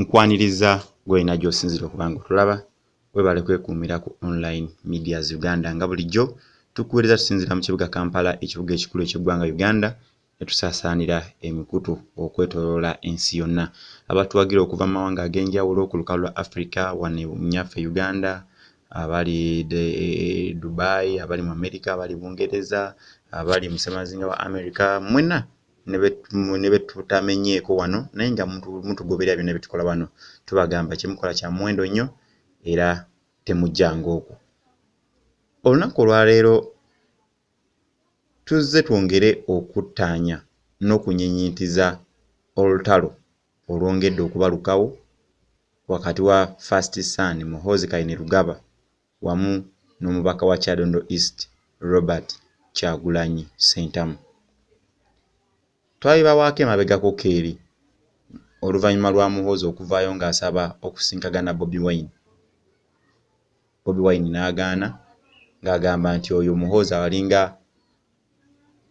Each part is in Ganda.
nkwaniriza gwolina gy'osinzira okuba nga otulaba webale kwekuumira ku online medias uganda nga bulijjo tukuweereza tusinzira mu kibuga kampala ekibuga ekikulu eky'eggwanga uganda ne tusaasaanira emikutu okwetooloola ensi yonna. Abatuwagira okuva mu mawanga ag'enjawulo ku lukalu lwa africa wane munyaffe uganda abali e, dubai abali mu america abali bungereza abali musemazinga wa america mwena ne betutamenyeeko wano naye nga mutugoberera byonna byetukola wano tubagamba kyemukola kya muwendo nnyo era temujjanga okwo olunaku olwaleero tuzze twongere okuttaanya n'okunyinyintiza olutalo olwongedde okubalukawo wakati wa fast son muhozi kaine rugaba wamu n'omubaka wa kyadondo east robert kyagulanyi sentamu twabibawaako emabegako keeri oluvannyuma lwa muhoozi okuvaayo ng'asaba okusinkagana bobi wine. Bobi wine n'agaana ng'agamba nti oyo muhoozi awalinga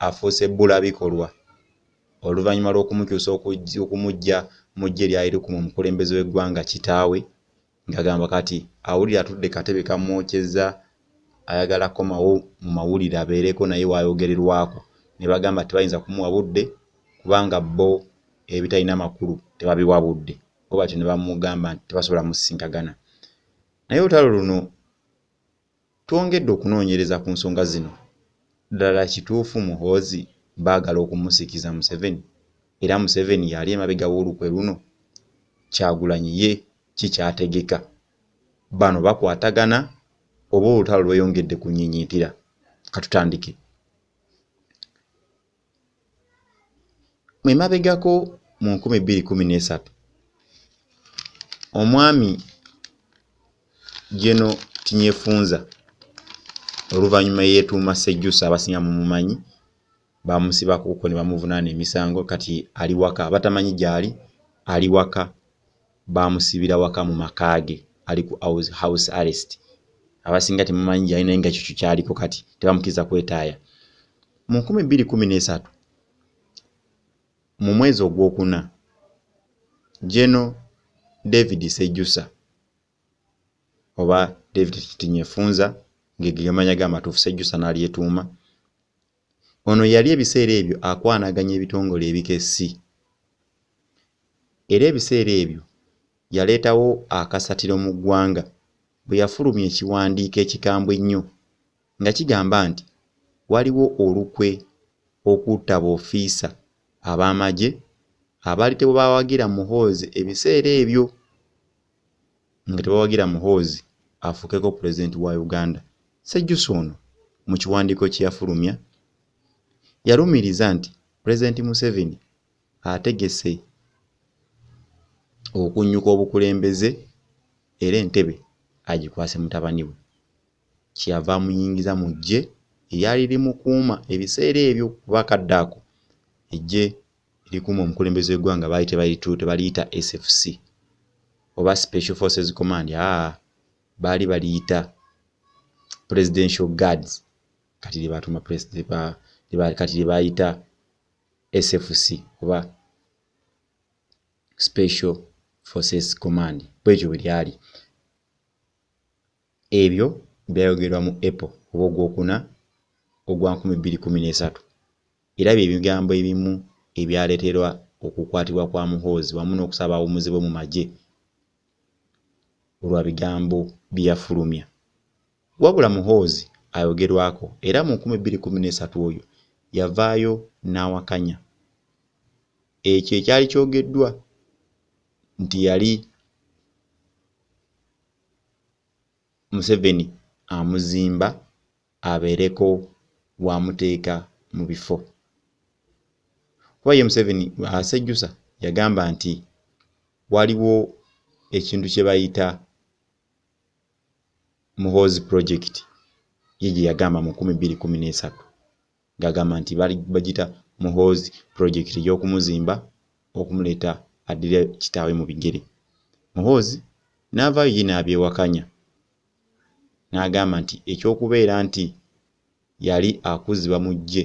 afuuse bbula bikolwa. Oluvannyuma lw'okumukyusa okumujja mujja eryayiriku mu omukulembeze w'eggwanga kitaawe ng'agamba kati awulire atudde katebe kamwokyeza ayagala komawo mu mawulire abeereko naye waayogererwako ne bagamba tebayinza kumuwa budde kubanga bo ebitalina makulu tebabiwa budde. Bo batyo ne bamugamba nti tebasobola musisinkagana. Naye olutalo luno twongedde okunoonyereza ku nsonga zino. Ddala kituufu muhoozi baagala okumusikiza museveni. Era museveni yali emabega w'olukwe luno kyagulanyi ye kikyategeka. Bano bakwatagana oba olutalo lweyongedde kunyinyiitira katutandike mu bbiri kumi n'esatu. Omwami geno tinyefunza oluvannyuma yeetuuma sejjusa abasinga mu mumanyi bamusibakuko ne bamuvunaana emisango kati ali waka abatamanyi gy'ali ali waka bamusibira waka mu makaage ali ku house arrest. Abasinga temumanyi gy'ali naye nga kikyo kyaliko kati tebamukkiriza kwetaaya. Mu nkumi bbiri kumi n'esatu mu mwezi ogwokuna. Geno david sejjusa oba david tinyefunza ngegegamanya gamatuufu sejjusa n'alyetuuma ono yali ebiseera ebyo akwanaganya ebitongole ebikessi. Era ebiseera ebyo yaleetawo akasatiro mu ggwanga bwe yafulumya ekiwandiiko ekikambwe ennyo nga kigamba nti waliwo olukwe okutta boofiisa ab'amagye abaali tebawagira muhoozi. Ebiseera ebyo nga tebawagira muhoozi afuukeko pulezidenti wa uganda. Sejjusa ono mu kiwandiiko kye yafulumya yalumiriza nti pulezidenti museveni ategese okunnyuka obukulembeze era entebe agikwase mutabani we. Kyeyava amuyingiza mu ggye eryali limukuuma. Ebiseera ebyo kubakadde ako ejje erikuuma omukulembeze w'eggwanga baali tebaliyita sfc oba special forces command. Aa baali baliyita presidential guards. Kati lyebatuma kati lyebayita sfc oba special forces command. Bwekyo bwe lyali. Ebyo byayogerwa mu apple oba ogwokuna ogwa 2013 era bye bigambo ebimu ebyaleeterwa okukwatibwa kwa muhoozi wamu n'okusaba abawumuzi bwe mu magye olwa bigambo bye yafulumya. Wabula muhoozi ayogerwako era mu 2013 oyo yavaayo n'awakanya. Ekyo ekyali kyogeddwa nti yali museveni amuzimba abeereko bwamuteeka mu bifo kuba ye museveni asejjusa yagamba nti waliwo ekintu kye bayita muhoozi project ye gye yagamba mu 2013 ng'agamba nti bagita muhoozi project ey'okumuzimba okumuleeta addire kitaawe mu bigere. Muhoozi n'avaayo ye n'abyewakanya. N'agamba nti ekyokubeera nti yali akuzibwa mu ggye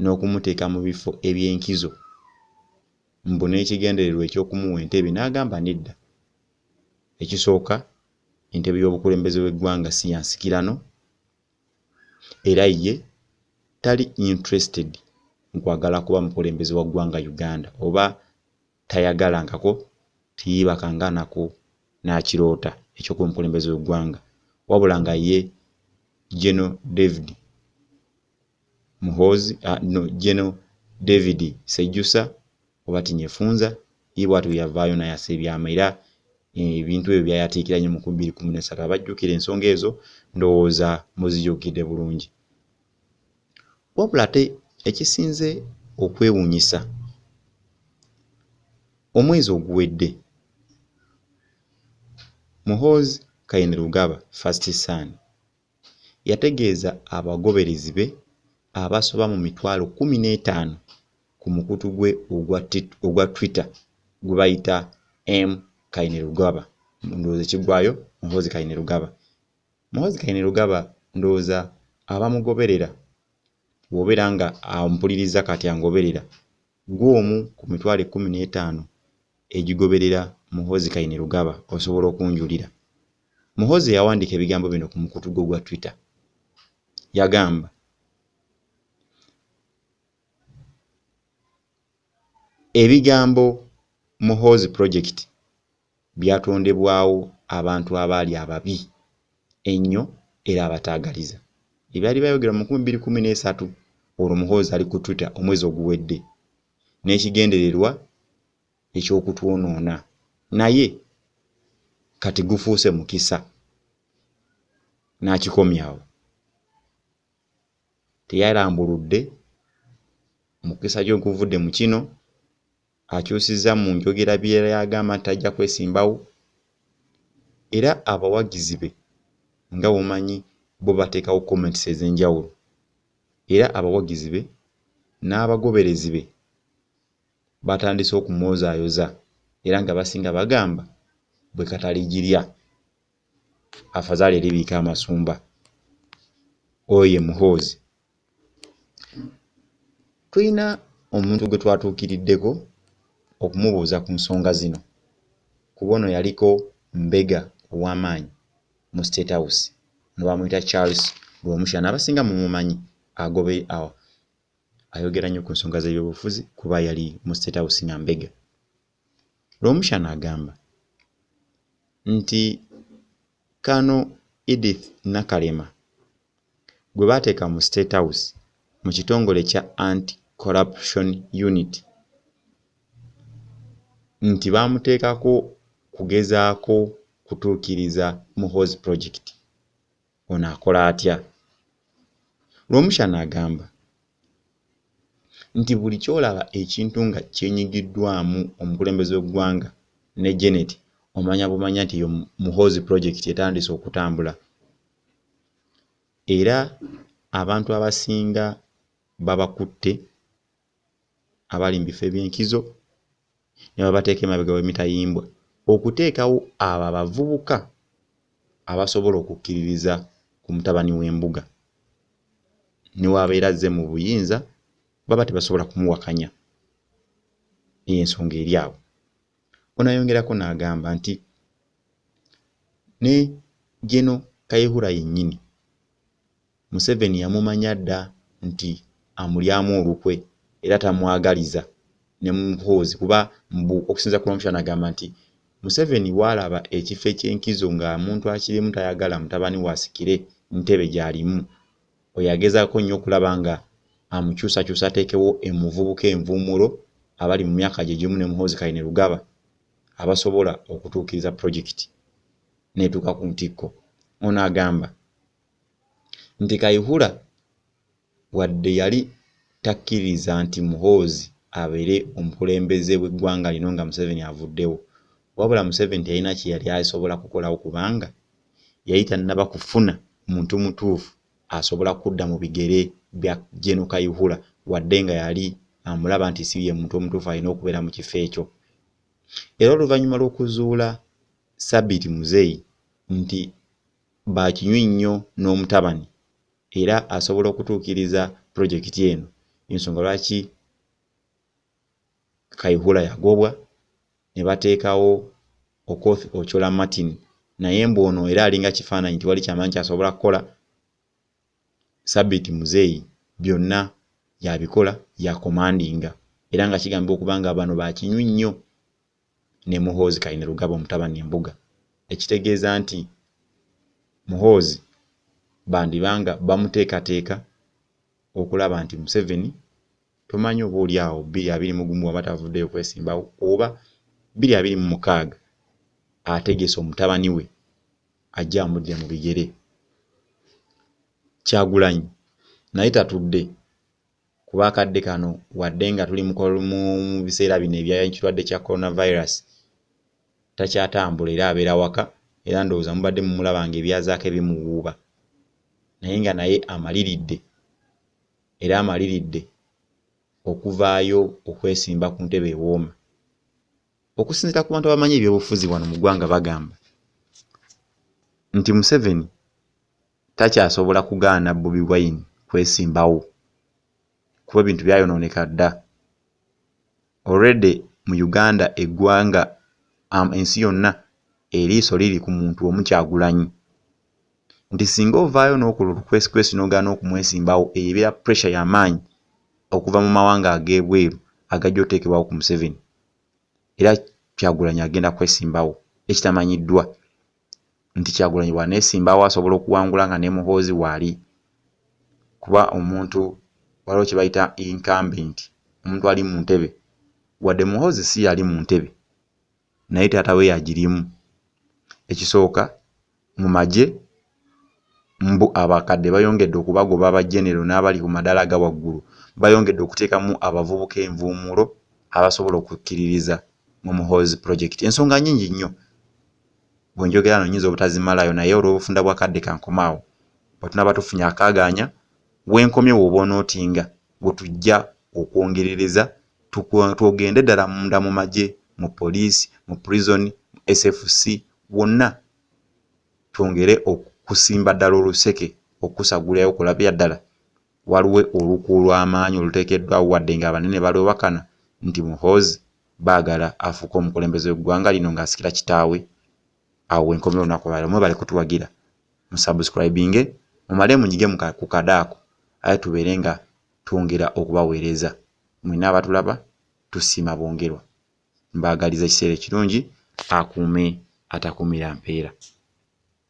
n'okumuteeka mu bifo eby'enkizo. Mbu n'ekigendererwa eky'okumuwa entebe n'agamba nedda ekisooka entebe y'obukulembeze bw'eggwanga si yansikirano era ye tali interested nkwagala kuba mukulembeze wa ggwanga uganda oba tayagalankako tiyiibakanga nako n'akiroota ekyokuba omukulembeze w'eggwanga wabula nga ye geno david muhoozi uh, no geno david sejjusa oba tinyefunza ye bwatyo yavaayo nayasa ebyama era ebintu ebyo byayatiikira nnyo mu kumi bbiri kumi nesatu. Abajjukira ensonga ezo ndowooza muzijjukidde bulungi. Wabula ate ekisinze okwewuunyisa omwezi oguwedde muhoozi kaine rugaba first son yategeeza abagoberezi be abasoba mu mitwalo kumi n'etaano ku mukutu gwe ogwa twitter gwe bayita m. Kaine rugaba ndowooza ekiggwayo muhoozi kaine rugaba muhoozi kaine rugaba ndowooza abamugoberera bw'obeera nga ampuliriza kati angoberera gw'omu ku mitwalo ekkumi n'etaano egigoberera muhoozi kaine rugaba osobola okunjulira. Muhoozi yawandiika ebigambo bino ku mukutu gwe ogwa twitter. Yagamba ebigambo muhoozi project byatondebwawo abantu abaali ababi ennyo era abataagaliza ebyali bayogera mu nkumi bbiri kumi n'esatu olwo muhoozi ali ku twitter omwezi oguwedde n'ekigendererwa eky'okutwonoona naye kati gufuuse mukisa n'akikomyawo teyalambuludde mukisa gye guvudde mu kino akyusizza mu njogera byeyagamba nti tajja kwesimbawo. Era abawagizi be nga bumanyi bo bateekawo comments ez'enjawulo. Era abawagizi be n'abagoberezi be batandise okumwozaayoza era nga basinga bagamba bwe kataligirya afazaali eribiika amasumba. Oyo ye muhoozi. Tulina omuntu gwe twatuukiriddeko okumubuuza ku nsonga zino. Kuba ono yaliko mbega ow'amaanyi mu state house no bamuyita charles lwomusha n'abasinga mumumanyi agobe awo. Ayogera nnyo ku nsonga z'ebyobufuzi kuba yali mu state house nga mbega. Lwomusha n'agamba nti kano edith nakalema gwe baateeka mu state house mu kitongole kya anti corruption unit nti baamuteekako kugezaako kutuukiriza muhoozi project. Ono akola atya? Lwomusha n'agamba nti buli kyolaba ekintu nga kyenyigiddwamu omukulembeze w'eggwanga ne genet omanya bumanya nti yo muhoozi project etandise okutambula. Era abantu abasinga babakutte abali mu bifo eby'enkizo ne babateeka emabega w'emitayimbwa okuteekawo abo abavubuka abasobola okukkiririza ku mutabani w'embuga. Ne wabeera azze mu buyinza baba tebasobola kumuwakanya ensonga eri awo onayongerako n'agamba nti ne geno kayihura yennyini museveni yamumanya dda nti amulyamu olukwe era tamwagaliza ne muhoozi kuba mbu okusinza ku lwomusha nagamba nti museveni waalaba ekifo ekyenkizo nga muntu akirimu tayagala mutabani waasikire ntebe gy'alimu. Oyagezaako nnyo okulaba nga amukyusakyusa ateekewo emuvubuka envuumulo abali mu myaka gye gimu ne muhoozi kaine rugaba abasobola okutuukiriza pulojekiti neetuuka ku ntikko. Ono agamba nti kayihura wadde yali takkiriza nti muhoozi abeere omukulembeze bw'eggwanga lino nga museveni avuddewo. Wabula museveni teyalina kye yali asobola kukolawo kubanga yali tannaba kufuna muntu mutuufu asobola kudda mu bigere bya Geno Kayihura wadde nga yali amulaba nti si ye muntu omutuufu alina okubeera mu kifo ekyo. Era oluvannyuma lw'okuzuula Sabiti Muzeyi nti baakinywi nnyo n'omutabani era asobola okutuukiriza pulojekiti eno. Ensonga lwaki kaihura yagobwa ne bateekawo okoth ochola martin. Naye mbu ono era alinga kifaananyi tiwali kyamanyi kyasobola kukola sabiti muzeeyi byonna yabikola yakomandinga era nga kigambibwa okuba nga bano bakinywi nnyo ne muhoozi kaine lugaba omutabani embuga. Ekitegeeza nti muhoozi bandibanga bamuteekateeka okulaba nti museveni tomanyi oba oli awo bbiri abiri mu gumu waba tavuddeyo kwesimbawo oba bbiri abiri mu mukaaga ategese omutabani we ajja amudde mu bigere. Kyagulanyi naye tatudde kuba akadde kano wadde nga tuli mu biseera bino ebyakirwadde kya coronavirus takyatambula era abeera waka era ndowooza mubadde mumulaba nga ebyazaako ebimuwuuba. Naye nga naye amaliridde era amaliridde okuvaayo okwesimba ku ntebe ewooma. Okusinziira ku bantu abamanyi ebyobufuzi wano mu ggwanga bagamba nti museveni takyasobola kugaana bobi wine kwesimbawo kuba ebintu byayonooneka dda. Already mu uganda eggwanga um, ensi yonna eriiso liri ku muntu omu kyagulanyi. Nti singa ovaayo n'okola olukwesikwesinogaana okumwesimbawo eyo ebeera pressure y'amaanyi okuva mu mawanga ag'ebweru agajja oteekebwawo ku museveni. Era kyagulanyi agenda kwesimbawo ekitamanyiddwa nti kyagulanyi bwaneesimbawo asobola okuwangula nga ne muhoozi waali kuba omuntu waliwo kye bayita incumbent omuntu ali mu ntebe. Wadde muhoozi si yali mu ntebe naye taata we yagirimu. Ekisooka mu magye mbu abakadde bayongedde okubagoba abajenero n'abali ku madaala aga waggulu bayongedde okuteekamu abavubuka envuumulo abasobola okukkiririza mu muhoozi project. Ensonga nnyingi nnyo. Bwenjogera no nyinza obutazimalayo naye olw'obufunda bwakadde kankomaawo bwetunaba tufunye akaagaanya wenkomye woba onootinga bwe tujja okwongerereza twogende ddala munda mu magye mu poliisi mu prison mu sfc wonna twongere okusimba ddala oluseke okusagulayo okulabya ddala waliwo oluku olw'amaanyi oluteekeddwawo wadde nga abanene balwewakana nti muhoozi baagala afuuka omukulembeze weggwanga lino ng'asikira kitaawe. Awo wenkomera olunaku lwaliro mwebale kutuwagira musubscribinge mumale munyige ku kadaako. Aye tubeere nga twongera okubaweereza. Mwina abatulaba tusiima bwongerwa. Mbaagaliza ekiseera ekirungi akuume atakuumira mpeera